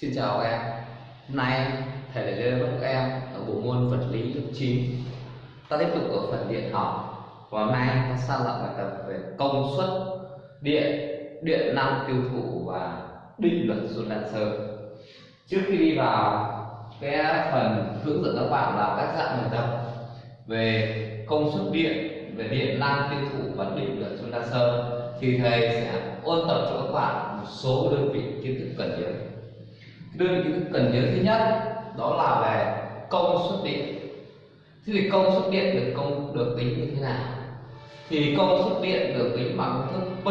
Xin chào em. Hôm nay thầy lại lên với các em ở bộ môn vật lý lớp 9 Ta tiếp tục ở phần điện học. Và hôm nay ta sang lại bài tập về công suất điện, điện năng tiêu thụ và định luật Joule-Lancer Trước khi đi vào cái phần hướng dẫn các bạn làm các dạng bài tập về công suất điện, về điện năng tiêu thụ và định luật Joule-Lancer thì thầy sẽ ôn tập cho các bạn một số đơn vị kiến thức cần nhớ đưa những cần nhớ thứ nhất, đó là về công suất điện. Thế thì công suất điện được công, được tính như thế nào? Thì công suất điện được tính bằng công thức P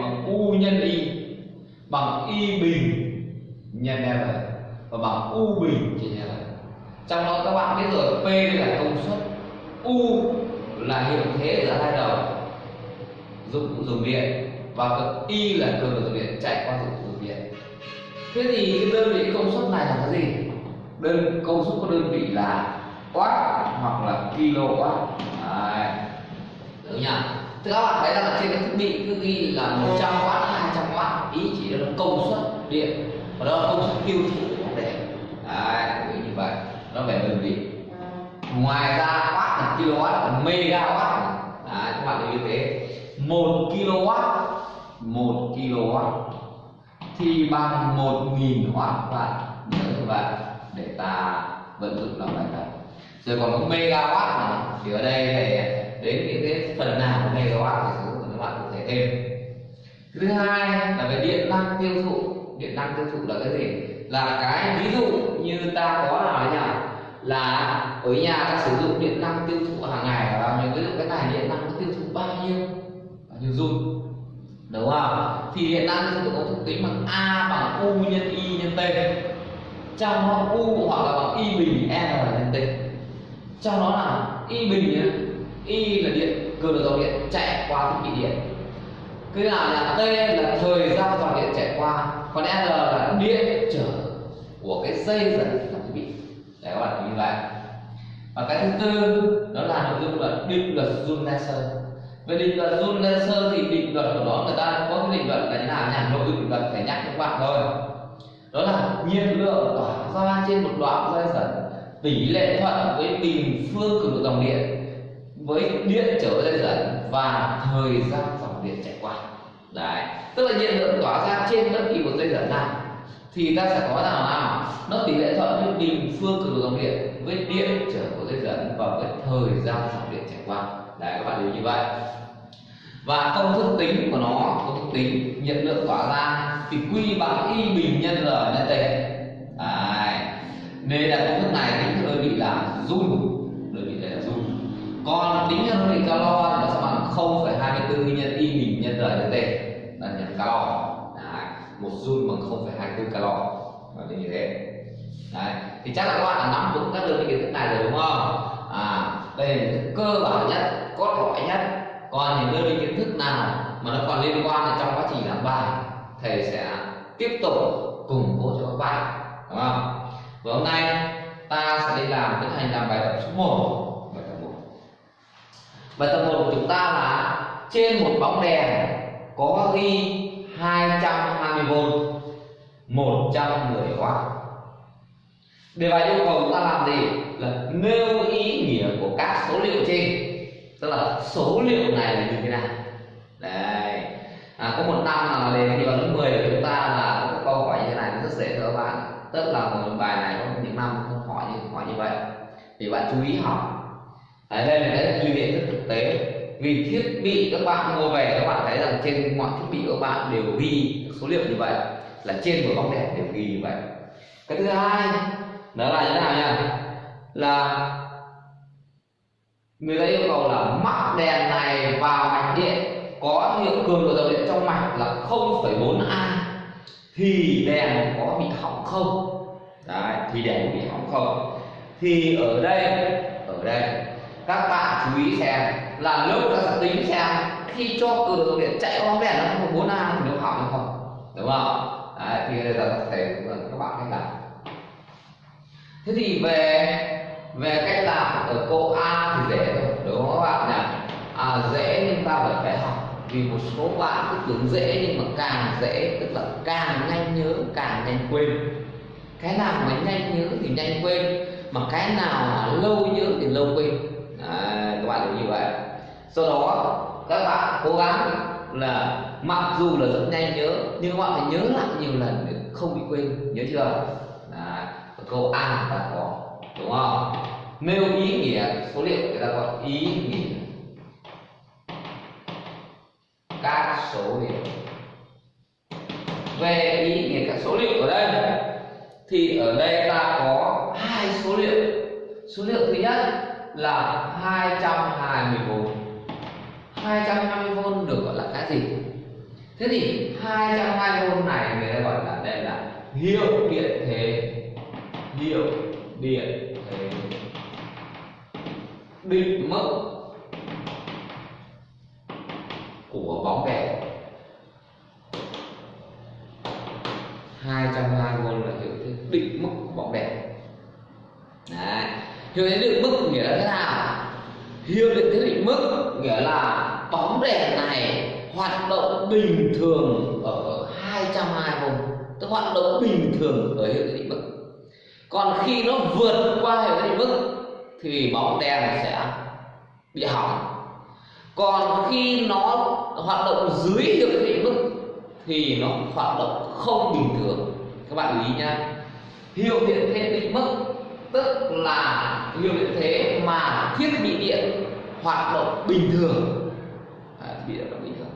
bằng U nhân Y bằng Y bình nhân R và bằng U bình trên R trong đó các bạn biết rồi, P là công suất, U là hiệu thế ở hai đầu, dụng, dùng điện, và Y là cường độ dùng điện chạy qua dụng, dùng điện thế thì cái đơn vị công suất này là cái gì? Đơn công suất của đơn vị là watt hoặc là kilowatt. Đấy. Được nhỉ? Thì các bạn thấy rằng là trên cái thiết bị cứ ghi là 100 watt 200 watt. Ý chỉ là công suất điện. Và đó là công suất tiêu thụ của bóng đèn. Đấy như vậy. Nó về đơn vị. Ngoài ra watt là kilowatt, là megawatt. Đấy, các bạn lưu ý thế. Một kilowatt một kilowatt thì bằng một nghìn watt bạn nhớ các bạn, để ta vận dụng làm bài tập rồi còn có megawatt này thì ở đây thì đến những cái phần nào của megawatt thì sử dụng các bạn có thể thêm. Thứ hai là về điện năng tiêu thụ. Điện năng tiêu thụ là cái gì? Là cái ví dụ như ta có nào đấy nhỉ là ở nhà ta sử dụng điện năng tiêu thụ hàng ngày, là bao nhiêu? Ví dụ cái này điện năng nó tiêu thụ bao nhiêu? Bao nhiêu dung đúng không? Thì hiện đang chúng tôi có thức tính bằng a bằng u nhân y nhân t. Trong đó u hoặc là bằng y bình r nhân t. Trong đó là y bình nhé y là điện cường độ dòng điện, chạy qua thiết bị điện. Cái nào là t là thời gian dòng điện chạy qua, còn r là điện trở của cái dây dẫn thiết bị. Để các bạn, như vậy. Và cái thứ tư, đó là nội dung là định luật Joule-Lancer về định luật Joule-Lancer thì định luật của nó, người ta có cái định luật là như nào nhỉ? Nội dung định luật phải nhắc cho các bạn thôi. Đó là nhiệt lượng tỏa ra trên một đoạn dây dẫn. Tỷ lệ thuận với bình phương cường độ dòng điện với điện trở dây dẫn và thời gian dòng điện chạy qua. Đấy. Tức là nhiệt lượng tỏa ra trên bất kỳ một dây dẫn nào. Thì ta sẽ có nào nào? Nó tỷ lệ thuận với bình phương cường độ dòng điện với điện trở của dây dẫn và với thời gian dòng điện chạy qua đấy các bạn hiểu như vậy. Và công thức tính của nó công thức tính nhiệt lượng tỏa ra thì quy bằng y bình nhân r nhân t. Đấy. Nên là công thức này tính hơi bị là joule. Đơn vị là joule. Còn tính theo đơn vị calo thì nó sẽ bằng 0,24 nhân y bình nhân r nhân t. Là nhân calo. Đấy một joule bằng 0,24 calo. Và như thế. Đấy thì chắc là các bạn đã nắm vững các đơn vị kiến thức này rồi đúng không? À đây là cơ bản nhất cốt lõi nhất. Còn những đơn vị kiến thức nào mà nó còn liên quan thì trong quá trình làm bài, thầy sẽ tiếp tục củng cố cho các bạn đúng không? Và hôm nay ta sẽ đi làm tiến hành làm bài tập số 1 bài tập 1 bài tập 1 của chúng ta là trên một bóng đèn có ghi 220V 110W Đề bài yêu cầu chúng ta làm gì? Là nêu ý nghĩa của các số liệu trên. Tức là số liệu này là như thế nào? Đấy. À, Có một năm là đề thi vào lớp 10 của chúng ta là có câu hỏi như thế này rất dễ cho các bạn. Tức là một bài này có những năm không hỏi như hỏi như vậy. Thì bạn chú ý học Đấy, đây là cái ghi điện rất thực tế. Vì thiết bị các bạn mua về các bạn thấy rằng trên mọi thiết bị các bạn đều ghi số liệu như vậy. Là trên một bóng đèn đều ghi như vậy. Cái thứ hai đó là như thế nào nha? Là người ta yêu cầu là mắc đèn này vào mạch điện có hiệu cường độ dòng điện trong mạch là 0,4 a thì đèn có bị hỏng không? Đấy thì đèn bị hỏng không? Thì ở đây ở đây các bạn chú ý xem là lúc ta sẽ tính xem khi cho cường độ dòng điện chạy qua bóng đèn nó không 4 a thì nó hỏng hay không? Đúng không? Đấy, thì bây giờ có thể các bạn cách làm thế thì về về cách làm ở câu A thì dễ thôi đúng không các bạn nhỉ? À, dễ nhưng ta vẫn phải học. Vì một số bạn cứ tưởng dễ nhưng mà càng dễ tức là càng nhanh nhớ càng nhanh quên. Cái nào mà nhanh nhớ thì nhanh quên mà cái nào mà lâu nhớ thì lâu quên. À, các bạn hiểu như vậy. Sau đó các bạn cố gắng là mặc dù là rất nhanh nhớ nhưng các bạn phải nhớ lại nhiều lần để không bị quên. Nhớ chưa? À, câu A ta có đúng không? Nêu ý nghĩa, số liệu người ta gọi ý nghĩa. Các số liệu. Về ý nghĩa các số liệu ở đây, thì ở đây ta có hai số liệu. Số liệu thứ nhất là 220V 220V được gọi là cái gì? Thế thì 220V này người ta gọi là đây là hiệu điện thế. Hiệu điện thế định mức của bóng đèn. 220V là hiệu thế định mức của bóng đèn. Đấy. hiệu thế định mức nghĩa là thế nào? Hiệu điện thế định mức nghĩa là bóng đèn này hoạt động bình thường ở 220V tức hoạt động bình thường ở hiệu thế định mức còn khi nó vượt qua hiệu định mức thì bóng đèn sẽ bị hỏng. Còn khi nó hoạt động dưới hiệu định mức thì nó hoạt động không bình thường. Các bạn lưu ý nhá. Hiệu điện thế định mức tức là hiệu điện thế mà thiết bị điện hoạt động bình thường. À, thiết bị điện hoạt bình thường.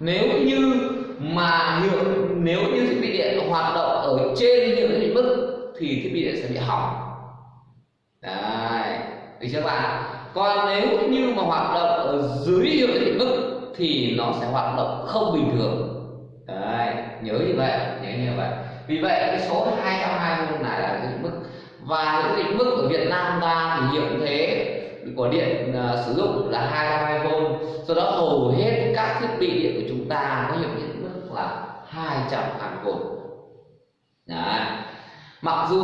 Nếu như mà hiệu nếu như thiết bị điện hoạt động ở trên hiệu điện mức thì thiết bị điện sẽ bị hỏng. Đấy được chưa bạn? Còn nếu như mà hoạt động ở dưới hiệu định mức thì nó sẽ hoạt động không bình thường. Đấy nhớ như vậy nhớ như vậy. Vì vậy cái số 220 này là cái định mức. Và những định mức ở Việt Nam ta thì hiệu thế của điện uh, sử dụng là 220V do đó hầu hết các thiết bị điện của chúng ta có hiệu định mức là 220V Đấy mặc dù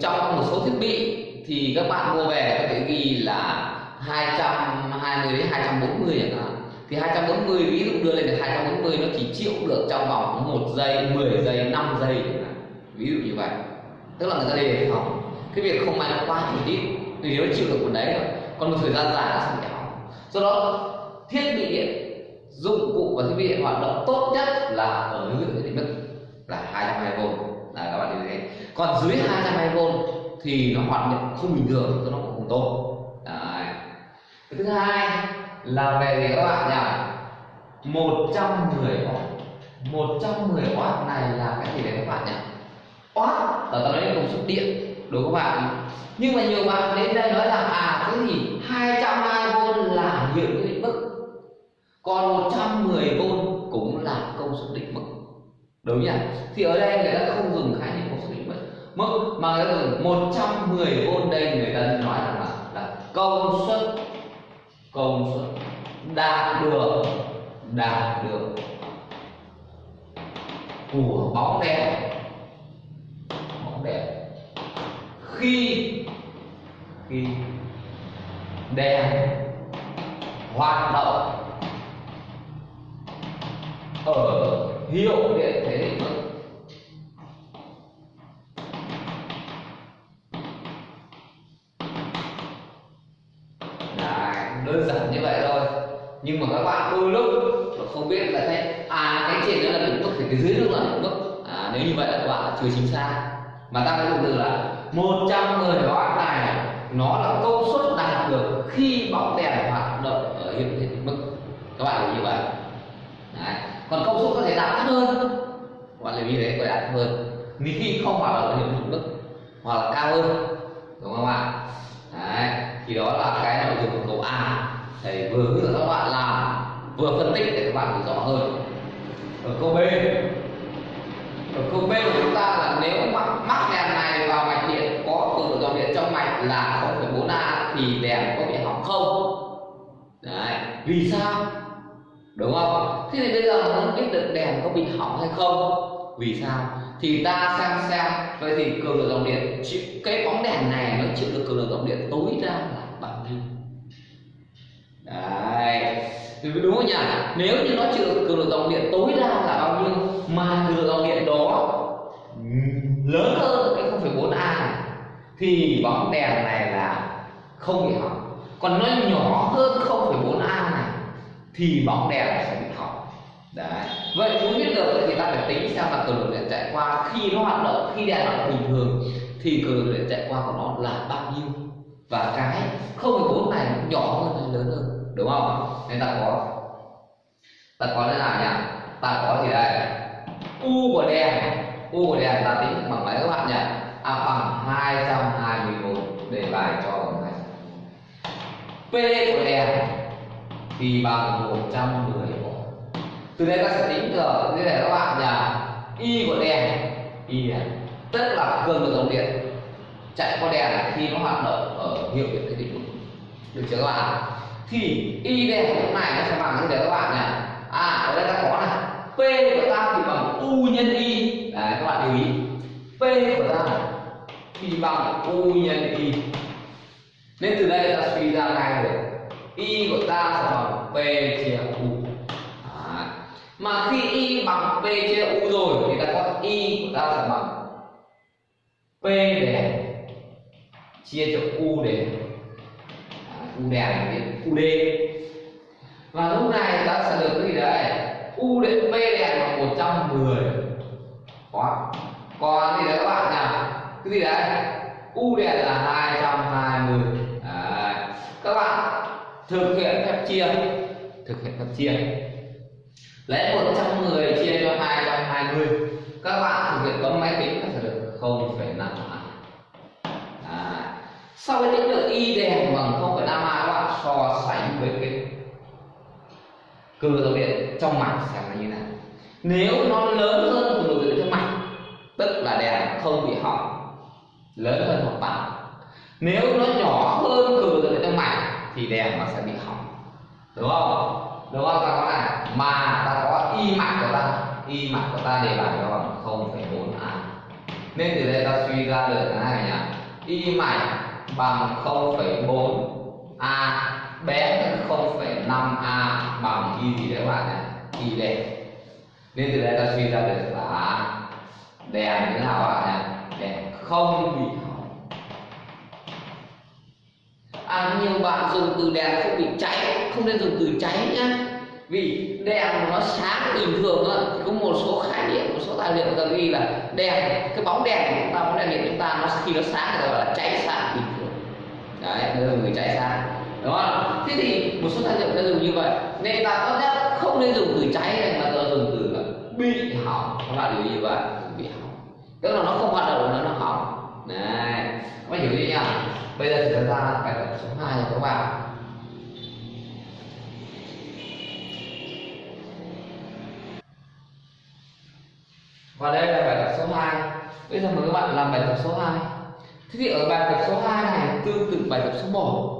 trong một số thiết bị thì các bạn mua về có thể ghi là 220 đến 240 chẳng hạn. Thì 240 ví dụ đưa lên được 240 nó chỉ chịu được trong vòng 1 giây 10 giây 5 giây ví dụ như vậy. Tức là người ta đề phòng. Cái việc không may nó quá thì ít thì nó chịu được một đấy rồi còn một thời gian dài nó sẽ bị hỏng. Do đó, thiết bị điện, dụng cụ và thiết bị điện hoạt động tốt nhất là ở lượng định mức là 220V là các bạn lưu ý còn dưới 220V thì nó hoạt động không bình thường cho nó cũng không tốt. Đấy. cái thứ hai là về gì các bạn nhỉ 110W 110W này là cái gì đấy các bạn nhỉ Watt là ta nói đến công suất điện, đúng không bạn? Nhưng mà nhiều bạn đến đây nói là à cái gì 220V là hiệu định mức. Còn 110V cũng là công suất định mức. Đúng nhỉ? Thì ở đây người ta không dùng khái niệm công suất định mức mức mà người 110V đây người ta nói rằng là, là công suất công suất đạt được đạt được của bóng đèn. Bóng đèn. Khi khi đèn hoạt động ở hiệu điện thế đơn giản như vậy thôi. Nhưng mà các bạn đôi lúc không biết là thế à cái trên đó là đỉnh mức thì cái dưới đó là đỉnh mức. À, nếu như vậy là các bạn chưa chính xác. Mà ta phải dùng từ là 110 watt này nó là công suất đạt được khi bóng đèn hoạt động ở hiệu định mức. Các bạn hiểu như vậy. Đấy. còn công suất có thể đạt thấp hơn. Các bạn lưu ý đấy có thể đạt thấp hơn. Vì khi không hoạt động ở hiệu định mức hoặc là cao hơn. Đúng không ạ? Đấy. Thì đó là cái nội dung của câu A thầy vừa hướng dẫn các bạn làm vừa phân tích để các bạn hiểu rõ hơn. Ở câu B. Ở câu B của chúng ta là nếu mắc, mắc đèn này vào mạch điện có cường độ dòng điện trong mạch là 0,4 A thì đèn có bị hỏng không? Đấy vì sao? Đúng không? Thế thì bây giờ muốn biết được đèn có bị hỏng hay không? Vì sao? Thì ta xem xem. Vậy thì cường độ dòng điện cái bóng đèn này nó chịu được cường độ dòng điện tối đa là bao nhiêu? Đấy. Thì đúng không nhỉ? Nếu như nó chịu cường độ dòng điện tối đa là bao nhiêu? Mà cường độ dòng điện đó lớn hơn cái 0,4 A thì bóng đèn này là không bị hỏng. Còn nó nhỏ hơn 0,4 a này thì bóng đèn sẽ bị hỏng. Đấy. Vậy muốn biết được thì ta phải tính xem là cường độ điện chạy qua khi nó hoạt động khi đèn hoạt động bình thường thì cường độ điện chạy qua của nó là bao nhiêu. Và cái 0,4 này nhỏ hơn hay lớn hơn? Đúng không? Nên ta có ta có thế nào nhỉ ta có gì đây? U của đèn. U của đèn ta tính bằng mấy các bạn nhỉ? À, bằng 224 để bài cho bằng này p của đèn thì bằng 110 từ đây ta sẽ tính được như này các bạn nhỉ? Y của đèn. Y đèn. Tức là cường độ dòng điện chạy qua đèn khi nó hoạt động ở hiệu điện thế định được chưa các bạn thì y đây của này nó sẽ bằng như thế các bạn này. À ở đây ta có này. P của ta thì bằng u nhân y đấy các bạn lưu ý. P của ta thì bằng u nhân y nên từ đây ta suy ra ngay được y của ta sẽ bằng p chia u. À, mà khi y bằng p chia u rồi thì ta có y của ta sẽ bằng p để chia cho u để u đèn đến u d. Và lúc này ta sẽ được cái gì đấy u đến b đèn là 110 quá còn gì đấy các bạn nào cái gì đấy? U đèn là 220 đấy. các bạn thực hiện phép chia thực hiện phép chia. Lấy 110 chia cho 220 các bạn thực hiện bấm máy tính sẽ được 0,5 à. sau khi tính được y đèn bằng 0,5 so sánh với cái cường độ điện trong mạch xem là như thế nào nếu nó lớn hơn cường độ điện trong mạch tức là đèn không bị hỏng lớn hơn hoặc bằng nếu nó nhỏ hơn cường độ điện trong mạch thì đèn nó sẽ bị hỏng. Đúng không? Đúng không? Ta có này mà ta có y mạch của ta. Y mạch của ta đề bài cho bằng 0,4 a. Nên từ đây ta suy ra được cái này nhỉ y mạch bằng 0,4 a bé hơn 0,5 a bằng y gì đấy các bạn này y đèn nên từ đây ta suy ra được là đèn thế nào các bạn này đèn không bị hỏng. À nhiều bạn dùng từ đèn không bị cháy không nên dùng từ cháy nhá. Vì đèn nó sáng bình thường á thì có một số khái niệm một số tài liệu người ta ghi là đèn cái bóng đèn của chúng ta bóng đèn điện chúng ta nó khi nó sáng người ta gọi là cháy sáng bình thường. Đấy người cháy sáng đúng không thế thì một số tài liệu ta dùng như vậy. Nên ta có lẽ không nên dùng từ cháy này mà ta dùng từ là bị hỏng. Các bạn lưu ý như vậy bị hỏng. Tức là nó không hoạt động nữa, nó hỏng. Này, các bạn hiểu chưa nhá. Bây giờ thì chúng ta bài tập số 2 rồi các bạn. Và đây là bài tập số 2 bây giờ mời các bạn làm bài tập số 2 thế thì ở bài tập số 2 này, tương tự bài tập số 1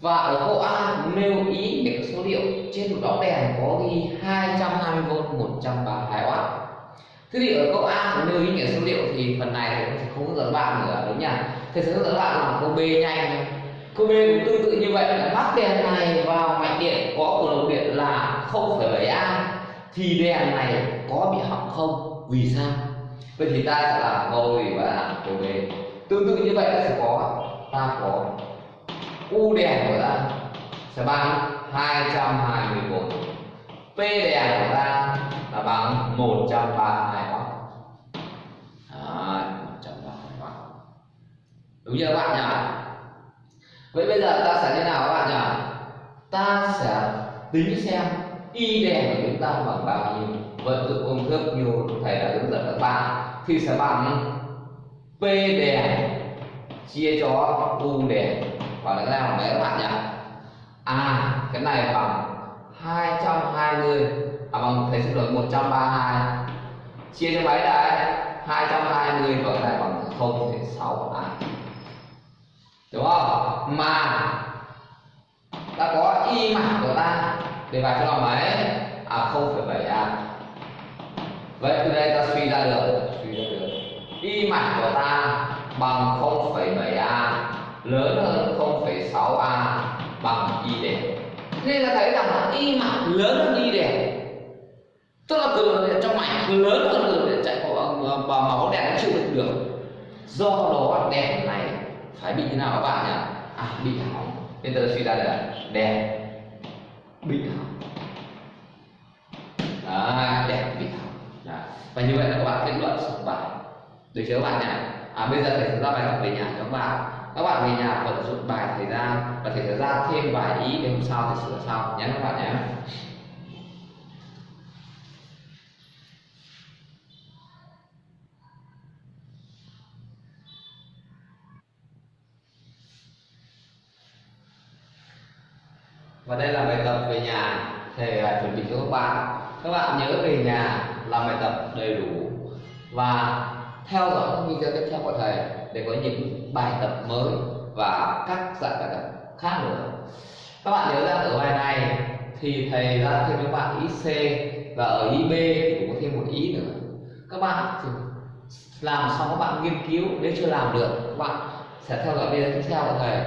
và ở câu A nêu ý nghĩa số liệu. Trên một bóng đèn có ghi 220V 132W thế thì ở câu A nêu ý nghĩa số liệu thì phần này thì sẽ không hướng dẫn bạn nữa đúng nhỉ? Thầy sẽ hướng dẫn bạn làm câu B nhanh. Câu B cũng tương tự như vậy là bắt đèn này vào mạch điện có cường độ điện là 0,7A thì đèn này có bị hỏng không? Vì sao? Vậy thì ta sẽ làm câu gì và làm câu B. Tương tự như vậy ta sẽ có ta có u đèn của ta sẽ bằng 224 p đèn của ta là bằng 132W Đấy, 132W đúng chưa các bạn nhỉ? Vậy bây giờ ta sẽ thế nào các bạn nhỉ? Ta sẽ tính xem y đèn của chúng ta bằng bao nhiêu. Vận dụng công thức như thầy đã hướng dẫn các bạn thì sẽ bằng p đèn chia cho u đèn và cái nào bằng mấy các bạn nhỉ? À cái này bằng 220 à bằng thầy xin lỗi 132 chia cho mấy đấy 220 và cái này bằng 0,6 à đúng không? Mà ta có y mạch của ta để vào cho là mấy à 0,7 a. Vậy từ đây ta suy ra được suy ra được. Y mạch của ta bằng 0,7 a lớn hơn 6a bằng y đèn nên là thấy rằng là y mạch lớn hơn y đèn tức là cường điện trong mạch lớn hơn cường điện chạy qua mà bóng đèn nó chịu đựng được. Do đó đèn này phải bị như nào các bạn nhỉ? À bị hỏng. Nên tôi suy ra là đèn bị hỏng. Đấy, đèn bị hỏng. Đấy. và như vậy là các bạn kết luận xong bài. Được chưa các bạn nhỉ? À bây giờ thầy sẽ ra bài học về nhà cho các bạn các bạn về nhà vận dụng bài thời gian và thầy sẽ ra thêm vài ý để hôm sau thầy sửa sau. Nhé các bạn nhé. Và đây là bài tập về nhà. Thầy à, chuẩn bị cho các bạn. Các bạn nhớ về nhà làm bài tập đầy đủ. Và theo dõi các video tiếp theo của thầy để có những bài tập mới và các dạng bài tập khác nữa. Các bạn nhớ rằng ở bài này thì thầy đã thêm cho bạn ý C và ở ý B thì cũng có thêm một ý nữa. Các bạn thì làm xong các bạn nghiên cứu nếu chưa làm được các bạn sẽ theo dõi video tiếp theo của thầy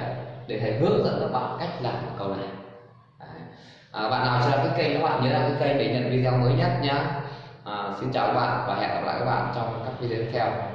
để thầy hướng dẫn các bạn cách làm câu này. À, bạn nào chưa đăng ký kênh các bạn nhớ đăng ký kênh để nhận video mới nhất nhé à, xin chào các bạn và hẹn gặp lại các bạn trong các video tiếp theo.